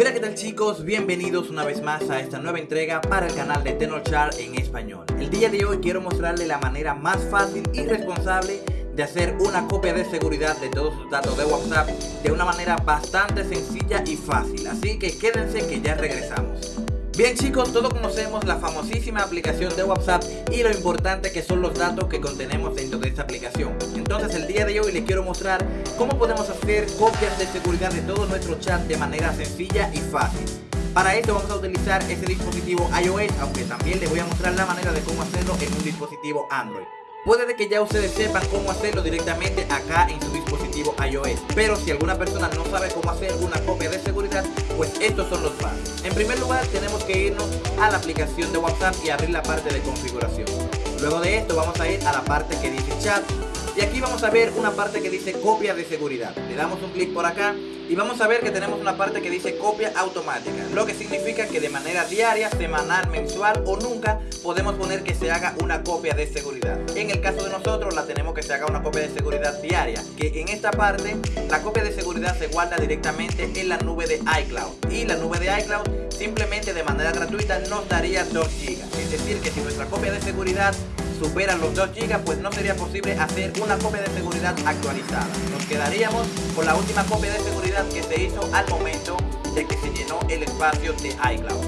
Hola qué tal chicos, bienvenidos una vez más a esta nueva entrega para el canal de Tenorshare en español. El día de hoy quiero mostrarle la manera más fácil y responsable de hacer una copia de seguridad de todos sus datos de WhatsApp de una manera bastante sencilla y fácil. Así que quédense que ya regresamos. Bien chicos, todos conocemos la famosísima aplicación de WhatsApp y lo importante que son los datos que contenemos dentro de esta aplicación. Entonces el día de hoy les quiero mostrar cómo podemos hacer copias de seguridad de todo nuestro chat de manera sencilla y fácil. Para esto vamos a utilizar este dispositivo iOS, aunque también les voy a mostrar la manera de cómo hacerlo en un dispositivo Android. Puede que ya ustedes sepan cómo hacerlo directamente acá en su dispositivo iOS Pero si alguna persona no sabe cómo hacer una copia de seguridad Pues estos son los pasos. En primer lugar tenemos que irnos a la aplicación de WhatsApp y abrir la parte de configuración. Luego de esto vamos a ir a la parte que dice chat y aquí vamos a ver una parte que dice copia de seguridad. Le damos un clic por acá y vamos a ver que tenemos una parte que dice copia automática. Lo que significa que de manera diaria, semanal, mensual o nunca podemos poner que se haga una copia de seguridad. En el caso de nosotros la tenemos que se haga una copia de seguridad diaria. Que en esta parte la copia de seguridad se guarda directamente en la nube de iCloud. Y la nube de iCloud simplemente de manera gratuita nos daría 2 GB. Es decir que si nuestra copia de seguridad superan los 2 GB pues no sería posible hacer una copia de seguridad actualizada. Nos quedaríamos con la última copia de seguridad que se hizo al momento de que se llenó el espacio de iCloud.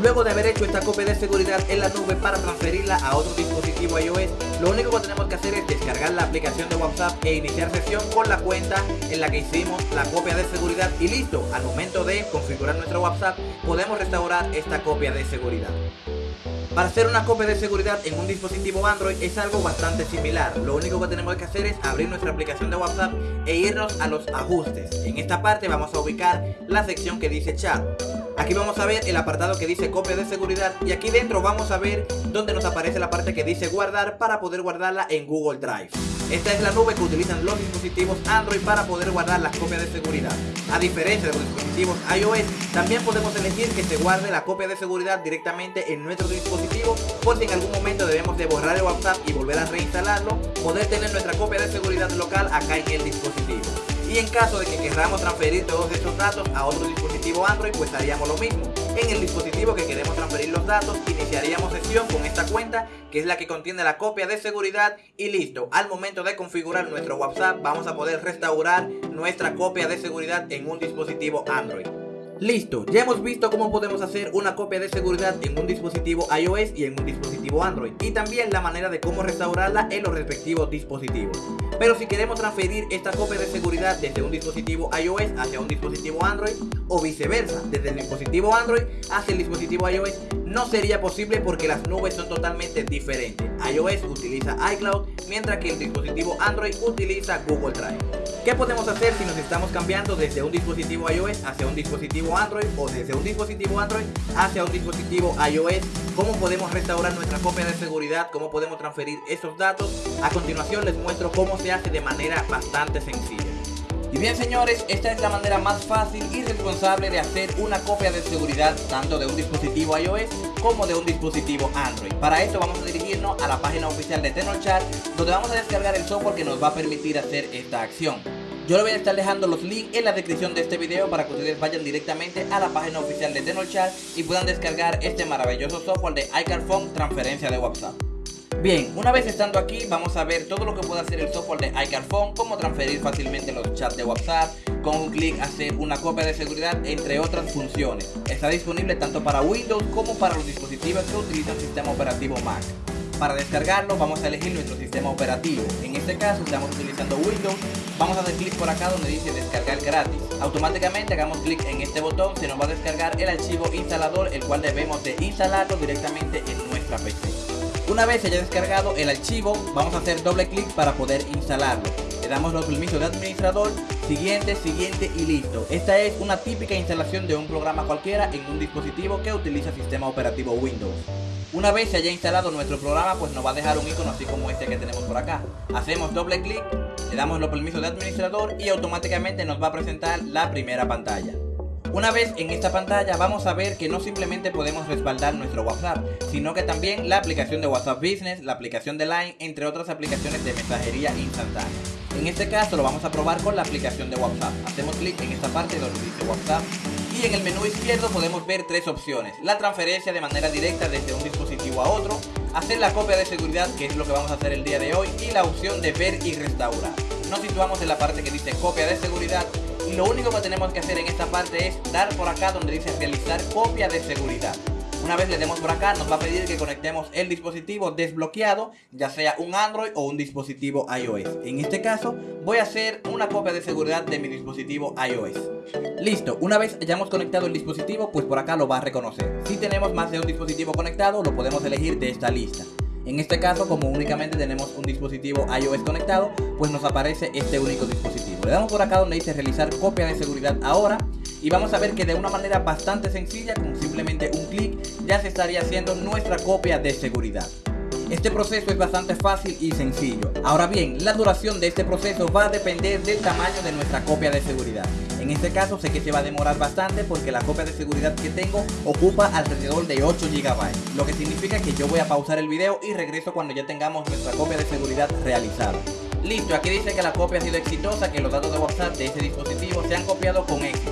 Luego de haber hecho esta copia de seguridad en la nube para transferirla a otro dispositivo iOS, lo único que tenemos que hacer es descargar la aplicación de WhatsApp e iniciar sesión con la cuenta en la que hicimos la copia de seguridad y listo, al momento de configurar nuestro WhatsApp podemos restaurar esta copia de seguridad. Para hacer una copia de seguridad en un dispositivo Android es algo bastante similar. Lo único que tenemos que hacer es abrir nuestra aplicación de WhatsApp e irnos a los ajustes. En esta parte vamos a ubicar la sección que dice chat. Aquí vamos a ver el apartado que dice copia de seguridad y aquí dentro vamos a ver donde nos aparece la parte que dice guardar para poder guardarla en Google Drive. Esta es la nube que utilizan los dispositivos Android para poder guardar las copias de seguridad. A diferencia de los dispositivos iOS, también podemos elegir que se guarde la copia de seguridad directamente en nuestro dispositivo por si en algún momento debemos de borrar el WhatsApp y volver a reinstalarlo, poder tener nuestra copia de seguridad local acá en el dispositivo. Y en caso de que queramos transferir todos estos datos a otro dispositivo Android, pues haríamos lo mismo en el dispositivo que queremos transferir los datos, iniciaríamos sesión con esta cuenta, que es la que contiene la copia de seguridad y listo. Al momento de configurar nuestro WhatsApp, vamos a poder restaurar nuestra copia de seguridad en un dispositivo Android. Listo, ya hemos visto cómo podemos hacer una copia de seguridad en un dispositivo iOS y en un dispositivo Android y también la manera de cómo restaurarla en los respectivos dispositivos. Pero si queremos transferir esta copia de seguridad desde un dispositivo iOS hacia un dispositivo Android o viceversa, desde el dispositivo Android hacia el dispositivo iOS, no sería posible porque las nubes son totalmente diferentes. iOS utiliza iCloud, mientras que el dispositivo Android utiliza Google Drive. ¿Qué podemos hacer si nos estamos cambiando desde un dispositivo iOS hacia un dispositivo Android o desde un dispositivo Android hacia un dispositivo iOS? ¿Cómo podemos restaurar nuestra copia de seguridad? ¿Cómo podemos transferir esos datos? A continuación les muestro cómo se hace de manera bastante sencilla. Bien señores, esta es la manera más fácil y responsable de hacer una copia de seguridad tanto de un dispositivo iOS como de un dispositivo Android. Para esto vamos a dirigirnos a la página oficial de Tenorshare donde vamos a descargar el software que nos va a permitir hacer esta acción. Yo le voy a estar dejando los links en la descripción de este video para que ustedes vayan directamente a la página oficial de Tenorshare y puedan descargar este maravilloso software de iCarphone transferencia de WhatsApp. Bien, una vez estando aquí vamos a ver todo lo que puede hacer el software de iCarphone, cómo transferir fácilmente los chats de WhatsApp, con un clic hacer una copia de seguridad, entre otras funciones. Está disponible tanto para Windows como para los dispositivos que utilizan sistema operativo Mac. Para descargarlo vamos a elegir nuestro sistema operativo. En este caso estamos utilizando Windows. Vamos a dar clic por acá donde dice descargar gratis. Automáticamente hagamos clic en este botón, se nos va a descargar el archivo instalador, el cual debemos de instalarlo directamente en nuestra PC. Una vez se haya descargado el archivo, vamos a hacer doble clic para poder instalarlo. Le damos los permisos de administrador, siguiente, siguiente y listo. Esta es una típica instalación de un programa cualquiera en un dispositivo que utiliza sistema operativo Windows. Una vez se haya instalado nuestro programa, pues nos va a dejar un icono así como este que tenemos por acá. Hacemos doble clic, le damos los permisos de administrador y automáticamente nos va a presentar la primera pantalla. Una vez en esta pantalla vamos a ver que no simplemente podemos respaldar nuestro WhatsApp, sino que también la aplicación de WhatsApp Business, la aplicación de Line, entre otras aplicaciones de mensajería instantánea. En este caso lo vamos a probar con la aplicación de WhatsApp. Hacemos clic en esta parte donde dice WhatsApp y en el menú izquierdo podemos ver tres opciones. La transferencia de manera directa desde un dispositivo a otro, hacer la copia de seguridad que es lo que vamos a hacer el día de hoy y la opción de ver y restaurar. Nos situamos en la parte que dice copia de seguridad y lo único que tenemos que hacer en esta parte es dar por acá donde dice realizar copia de seguridad. Una vez le demos por acá, nos va a pedir que conectemos el dispositivo desbloqueado, ya sea un Android o un dispositivo iOS. En este caso, voy a hacer una copia de seguridad de mi dispositivo iOS. Listo, una vez hayamos conectado el dispositivo, pues por acá lo va a reconocer. Si tenemos más de un dispositivo conectado, lo podemos elegir de esta lista. En este caso, como únicamente tenemos un dispositivo iOS conectado, pues nos aparece este único dispositivo. Le damos por acá donde dice realizar copia de seguridad ahora y vamos a ver que de una manera bastante sencilla, con simplemente un clic, ya se estaría haciendo nuestra copia de seguridad. Este proceso es bastante fácil y sencillo. Ahora bien, la duración de este proceso va a depender del tamaño de nuestra copia de seguridad. En este caso sé que se va a demorar bastante porque la copia de seguridad que tengo ocupa alrededor de 8 GB, lo que significa que yo voy a pausar el video y regreso cuando ya tengamos nuestra copia de seguridad realizada. Listo, aquí dice que la copia ha sido exitosa, que los datos de WhatsApp de ese dispositivo se han copiado con éxito.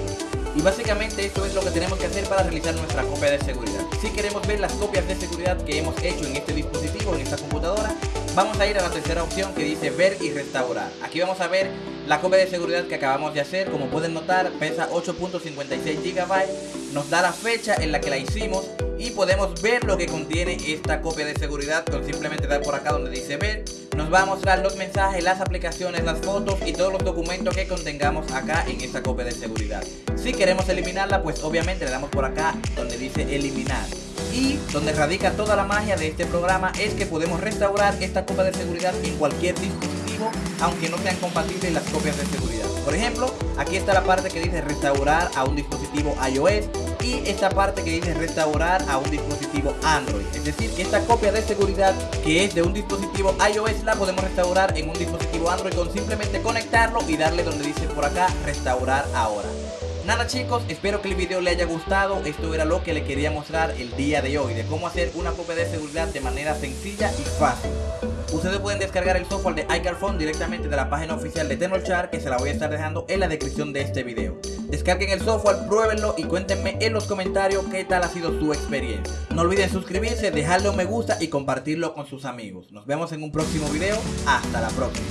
Y básicamente esto es lo que tenemos que hacer para realizar nuestra copia de seguridad. Si queremos ver las copias de seguridad que hemos hecho en este dispositivo, en esta computadora, vamos a ir a la tercera opción que dice ver y restaurar. Aquí vamos a ver la copia de seguridad que acabamos de hacer. Como pueden notar, pesa 8.56 GB, nos da la fecha en la que la hicimos y podemos ver lo que contiene esta copia de seguridad con simplemente dar por acá donde dice ver nos va a mostrar los mensajes, las aplicaciones, las fotos y todos los documentos que contengamos acá en esta copia de seguridad. Si queremos eliminarla, pues obviamente le damos por acá donde dice eliminar. Y donde radica toda la magia de este programa es que podemos restaurar esta copia de seguridad en cualquier dispositivo, aunque no sean compatibles las copias de seguridad. Por ejemplo, aquí está la parte que dice restaurar a un dispositivo iOS y esta parte que dice restaurar a un dispositivo Android. Es decir, que esta copia de seguridad que es de un dispositivo iOS la podemos restaurar en un dispositivo Android con simplemente conectarlo y darle donde dice por acá restaurar ahora. Nada chicos, espero que el video le haya gustado, esto era lo que le quería mostrar el día de hoy, de cómo hacer una copia de seguridad de manera sencilla y fácil. Ustedes pueden descargar el software de iCarphone directamente de la página oficial de Tenorshare que se la voy a estar dejando en la descripción de este video. Descarguen el software, pruébenlo y cuéntenme en los comentarios qué tal ha sido su experiencia. No olviden suscribirse, dejarle un me gusta y compartirlo con sus amigos. Nos vemos en un próximo video. Hasta la próxima.